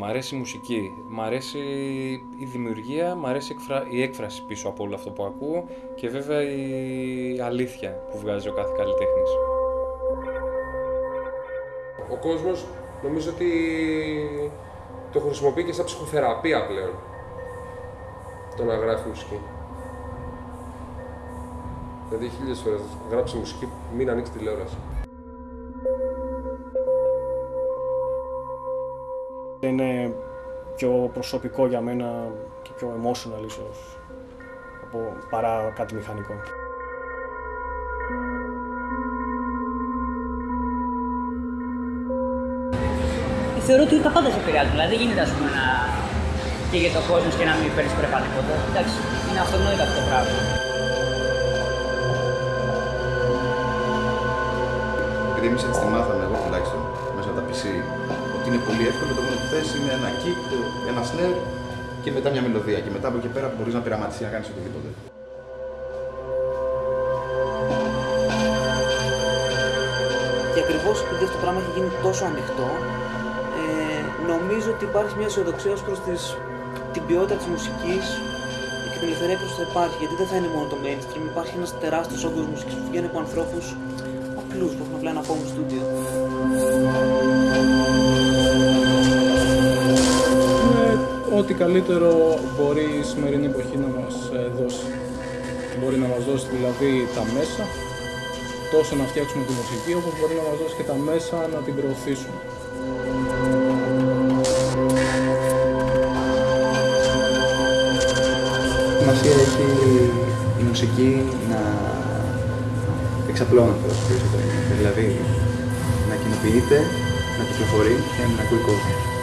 Μ' αρέσει η μουσική, μ' αρέσει η δημιουργία, μ' αρέσει η έκφραση πίσω από όλο αυτό που ακούω και βέβαια η αλήθεια που βγάζει ο κάθε καλλιτέχνης. Ο κόσμος νομίζω ότι το χρησιμοποιεί και σαν ψυχοθεραπεία πλέον. Το να γράφει μουσική. Δηλαδή χίλιες φορές γράψει μουσική, μην ανοίξει τηλεόραση. Είναι πιο προσωπικό για μένα και πιο emotional ίσως από, παρά κάτι μηχανικό. Θεωρώ ότι τα πάντα σε επηρεάζουν. Δηλαδή δεν γίνεται ας πούμε, να καίγεται ο κόσμος και να μην παίρνεις πρέπα τίποτα. Εντάξει, είναι αυτονόητο αυτό το πράγμα. Επειδή εμείς έτσι τη μάθαμε, εγώ τουλάχιστον, μέσα από τα PC, ότι είναι πολύ εύκολο. Το μόνο που θες είναι ένα kick, ένα snare και μετά μια μελωδία. Και μετά από εκεί πέρα μπορείς να πειραματίσεις να κάνεις οτιδήποτε. Και ακριβώς επειδή αυτό το πράγμα έχει γίνει τόσο ανοιχτό, ε, νομίζω ότι υπάρχει μια αισιοδοξία ως προς την ποιότητα της μουσικής και την ελευθερία που θα υπάρχει. Γιατί δεν θα είναι μόνο το mainstream, υπάρχει ένας τεράστιος όγκος μουσικής που βγαίνει από ανθρώπους απλούς που έχουν απλά ένα home studio. Ό,τι καλύτερο μπορεί η σημερινή εποχή να μας ε, δώσει. Μπορεί να μας δώσει δηλαδή τα μέσα, τόσο να φτιάξουμε τη μουσική, όπως μπορεί να μας δώσει και τα μέσα να την προωθήσουμε. Σημασία έχει η μουσική να εξαπλώνεται όσο περισσότερο. Δηλαδή να κοινοποιείται, να κυκλοφορεί και να ακούει κόσμο.